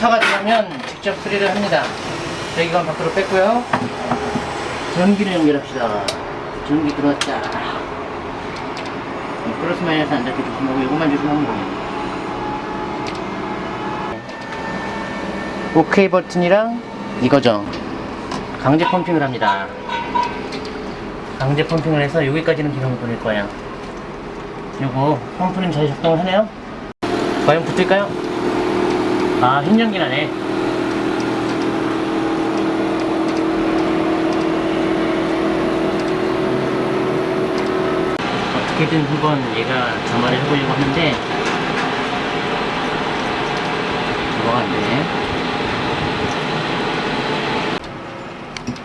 부타가 들어오면 직접 수리를 합니다. 배기관 밖으로 뺐고요. 전기를 연결합시다. 전기 들어왔자. 플러스 마이너스 안 닿게 조심하고 이것만 조심하면 돼요. 오케이 버튼이랑 이거죠. 강제 펌핑을 합니다. 강제 펌핑을 해서 여기까지는 기름을 보낼 거예요. 요거 펌프는 잘 작동을 하네요. 과연 붙을까요? 아, 흰연기 나네. 어떻게든 한번 얘가 점화를 해보려고 하는데 뭐가 안 되네.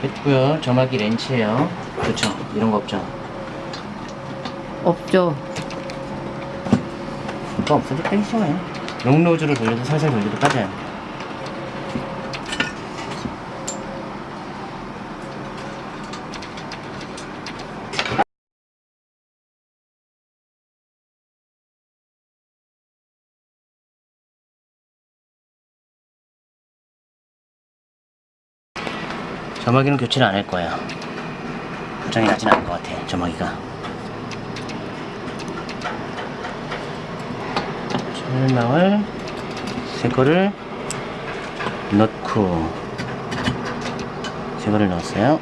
됐고요. 점화기 렌치예요. 그렇죠. 이런 거 없죠. 없죠. 그거 없어도 빼기죠. 롱로즈로 돌려도 살살 돌려도 빠져요. 점화기는 교체를 안 할 거예요. 고장이 나진 않을 것 같아, 점화기가. 철망을 새 거를 넣고 새 거를 넣었어요.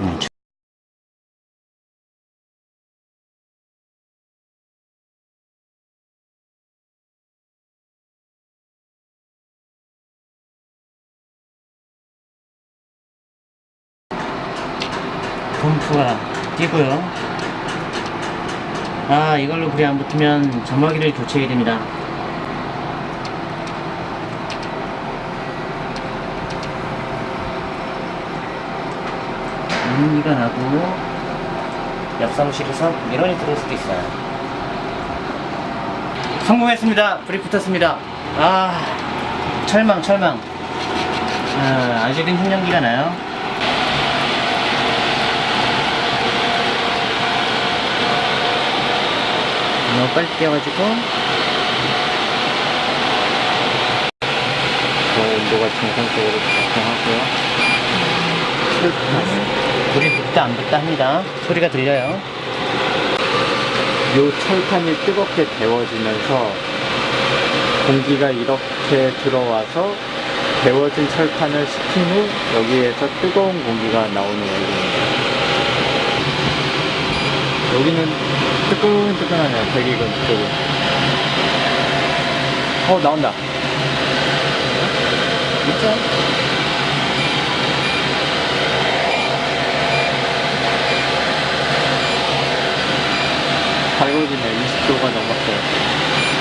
음, 저- 펌프가 뛰고요. 아 이걸로 불이 안 붙으면 점화기를 교체해야 됩니다. 연기가 나고 옆 사무실에서 민원이 들어올 수도 있어요. 성공했습니다. 불이 붙었습니다. 아 철망 철망. 아, 아직은 흰연기가 나요 너무 빨리 뛰어가지고 저 온도가 정상적으로 작동하고요. 불이 붙다 안 붙다 합니다 소리가 들려요 요 철판이 뜨겁게 데워지면서 공기가 이렇게 들어와서 데워진 철판을 식힌 후 여기에서 뜨거운 공기가 나오는 원리입니다. 여기는 뜨끈뜨끈하네요. 배기근 쪽은. 어 나온다. 있죠? 밝아지네. 20도가 넘었어요.